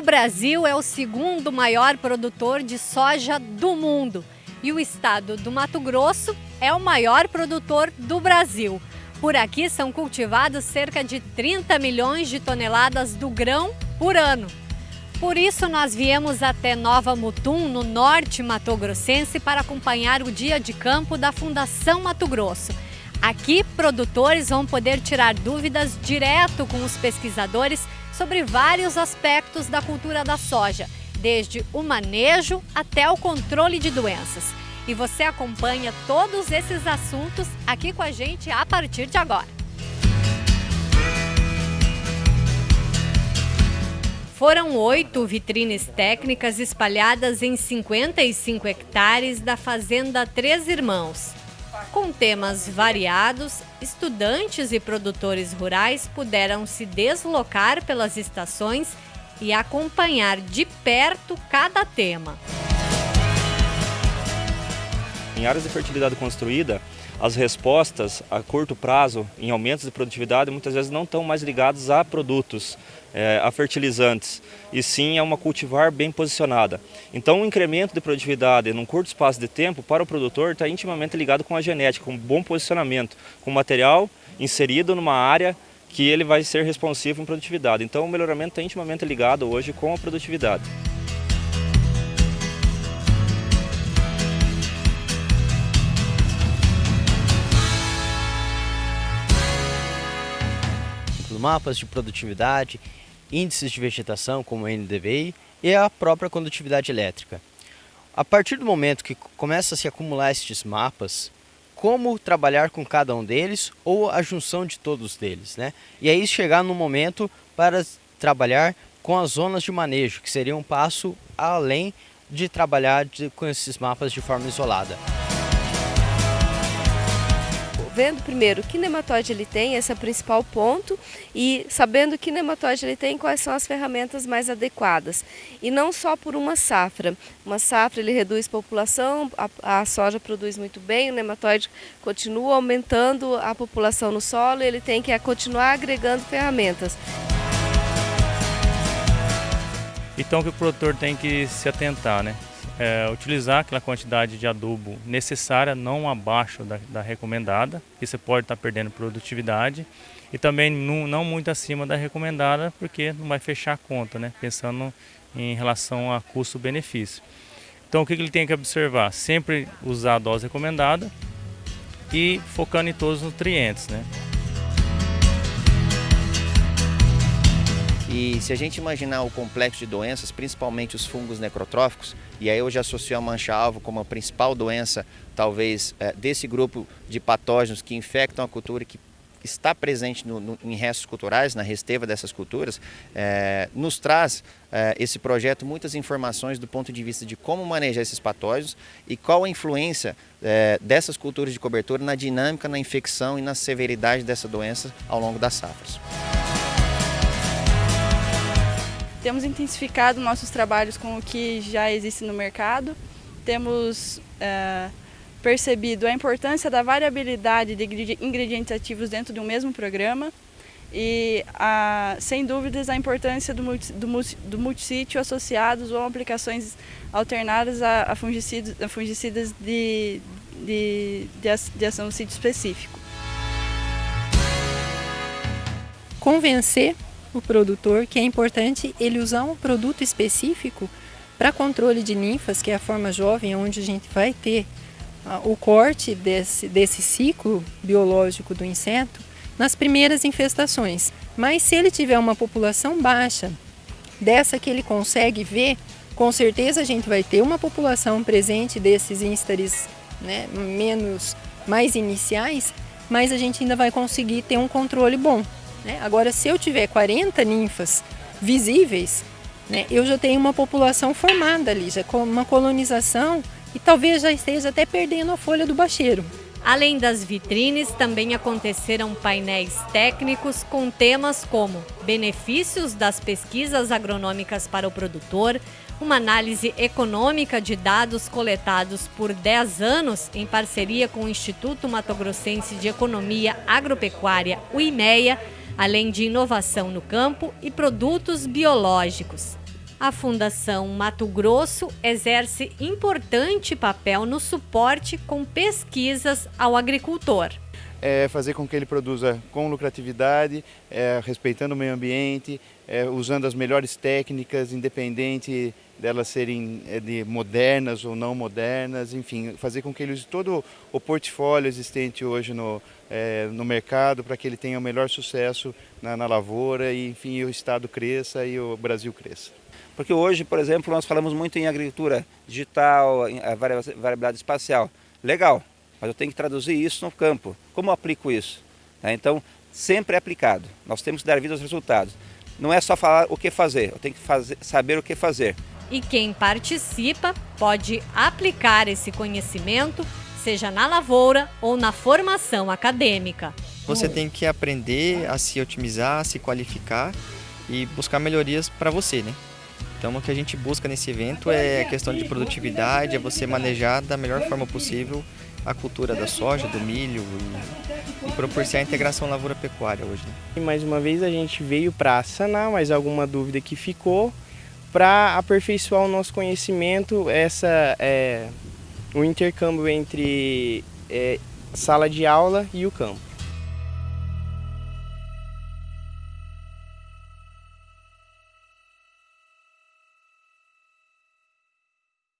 O Brasil é o segundo maior produtor de soja do mundo e o estado do Mato Grosso é o maior produtor do Brasil. Por aqui são cultivados cerca de 30 milhões de toneladas do grão por ano. Por isso, nós viemos até Nova Mutum, no norte mato-grossense, para acompanhar o dia de campo da Fundação Mato Grosso. Aqui, produtores vão poder tirar dúvidas direto com os pesquisadores sobre vários aspectos da cultura da soja, desde o manejo até o controle de doenças. E você acompanha todos esses assuntos aqui com a gente a partir de agora. Foram oito vitrines técnicas espalhadas em 55 hectares da Fazenda Três Irmãos. Com temas variados, estudantes e produtores rurais puderam se deslocar pelas estações e acompanhar de perto cada tema. Em áreas de fertilidade construída, as respostas a curto prazo em aumentos de produtividade muitas vezes não estão mais ligadas a produtos, é, a fertilizantes, e sim a uma cultivar bem posicionada. Então o incremento de produtividade num curto espaço de tempo para o produtor está intimamente ligado com a genética, com um bom posicionamento, com material inserido numa área que ele vai ser responsivo em produtividade. Então o melhoramento está intimamente ligado hoje com a produtividade. Mapas de produtividade, índices de vegetação como o NDVI e a própria condutividade elétrica. A partir do momento que começa a se acumular estes mapas, como trabalhar com cada um deles ou a junção de todos eles, né? E aí chegar no momento para trabalhar com as zonas de manejo, que seria um passo além de trabalhar de, com esses mapas de forma isolada vendo primeiro que nematóide ele tem, esse é o principal ponto, e sabendo que nematóide ele tem, quais são as ferramentas mais adequadas. E não só por uma safra. Uma safra ele reduz população, a, a soja produz muito bem, o nematóide continua aumentando a população no solo, ele tem que continuar agregando ferramentas. Então o que o produtor tem que se atentar, né? É, utilizar aquela quantidade de adubo necessária, não abaixo da, da recomendada, que você pode estar tá perdendo produtividade, e também não, não, muito acima da recomendada, porque não vai fechar a conta, né? pensando em relação a custo-benefício. Então o que, que ele tem que observar? Sempre usar a dose recomendada e focando em todos os nutrientes. Né? E se a gente imaginar o complexo de doenças, principalmente os fungos necrotróficos, e aí eu já associo a mancha-alvo como a principal doença, talvez, é, desse grupo de patógenos que infectam a cultura e que está presente no, no, em restos culturais, na resteva dessas culturas, é, nos traz é, esse projeto muitas informações do ponto de vista de como manejar esses patógenos e qual a influência é, dessas culturas de cobertura na dinâmica, na infecção e na severidade dessa doença ao longo das safras. Temos intensificado nossos trabalhos com o que já existe no mercado, temos é, percebido a importância da variabilidade de ingredientes ativos dentro de um mesmo programa e, a, sem dúvidas, a importância do, multi, do, do multissítio associados ou aplicações alternadas a, a fungicidas, a fungicidas de, de, de, ação no sítio específico. Convencer o produtor que é importante ele usar um produto específico para controle de ninfas, que é a forma jovem, onde a gente vai ter ah, o corte desse, desse ciclo biológico do inseto nas primeiras infestações. Mas se ele tiver uma população baixa, dessa que ele consegue ver, com certeza a gente vai ter uma população presente desses instares né, menos, mais iniciais, mas a gente ainda vai conseguir ter um controle bom. Né? Agora, se eu tiver 40 ninfas visíveis, né, eu já tenho uma população formada ali, já com uma colonização e talvez já esteja até perdendo a folha do bacheiro. Além das vitrines, também aconteceram painéis técnicos com temas como benefícios das pesquisas agronômicas para o produtor, uma análise econômica de dados coletados por 10 anos em parceria com o Instituto Mato Grossense de Economia Agropecuária, o IMEA, além de inovação no campo e produtos biológicos. A Fundação Mato Grosso exerce importante papel no suporte com pesquisas ao agricultor. É fazer com que ele produza com lucratividade, é, respeitando o meio ambiente, é, usando as melhores técnicas, independente delas serem é, de modernas ou não modernas, enfim, fazer com que ele use todo o portfólio existente hoje no, é, no mercado para que ele tenha o melhor sucesso na, na lavoura e, enfim, o Estado cresça e o Brasil cresça. Porque hoje, por exemplo, nós falamos muito em agricultura digital, em variabilidade espacial. Legal, mas eu tenho que traduzir isso no campo. Como eu aplico isso? Né, então, sempre é aplicado. Nós temos que dar vida aos resultados. Não é só falar o que fazer, eu tenho que fazer, saber o que fazer. E quem participa pode aplicar esse conhecimento, seja na lavoura ou na formação acadêmica. Você tem que aprender a se otimizar, a se qualificar e buscar melhorias para você, né? Então o que a gente busca nesse evento é a questão de produtividade, é você manejar da melhor forma possível a cultura da soja, do milho e, e proporcionar a integração lavoura-pecuária hoje. Né? Mais uma vez a gente veio para sanar mais alguma dúvida que ficou, para aperfeiçoar o nosso conhecimento, essa é o intercâmbio entre é, sala de aula e o campo.